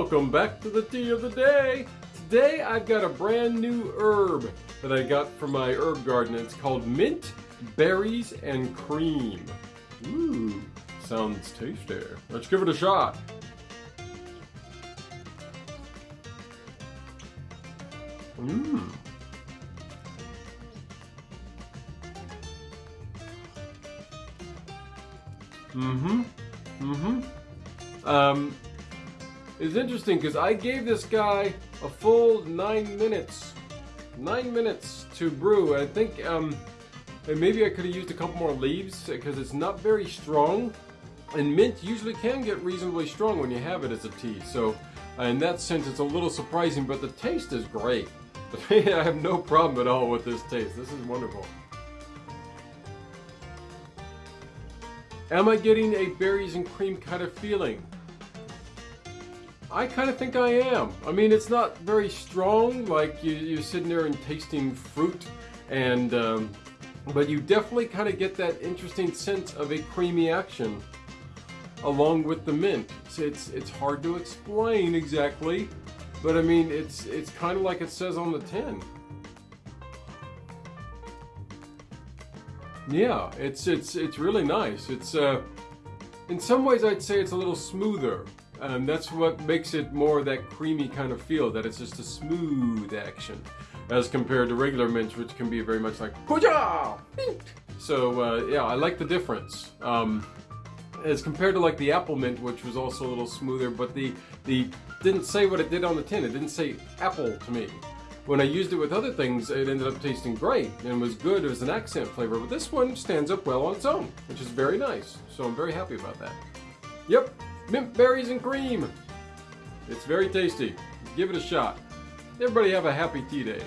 Welcome back to the tea of the day. Today I've got a brand new herb that I got from my herb garden. It's called mint, berries, and cream. Ooh, sounds tasty. Let's give it a shot. Mmm. Mm-hmm. Mm-hmm. Um, it's interesting because I gave this guy a full nine minutes. Nine minutes to brew. I think um, and maybe I could have used a couple more leaves because it's not very strong. And mint usually can get reasonably strong when you have it as a tea. So in that sense, it's a little surprising, but the taste is great. I have no problem at all with this taste. This is wonderful. Am I getting a berries and cream kind of feeling? I kind of think I am. I mean, it's not very strong, like you, you're sitting there and tasting fruit, and um, but you definitely kind of get that interesting sense of a creamy action along with the mint. It's, it's, it's hard to explain exactly, but I mean, it's, it's kind of like it says on the tin. Yeah, it's it's it's really nice. It's uh, in some ways I'd say it's a little smoother. And that's what makes it more that creamy kind of feel, that it's just a smooth action, as compared to regular mints, which can be very much like Hoo-ja! So uh, yeah, I like the difference. Um, as compared to like the apple mint, which was also a little smoother, but the the didn't say what it did on the tin. It didn't say apple to me. When I used it with other things, it ended up tasting great and was good as an accent flavor, but this one stands up well on its own, which is very nice. So I'm very happy about that. Yep, mint berries and cream. It's very tasty. Give it a shot. Everybody have a happy tea day.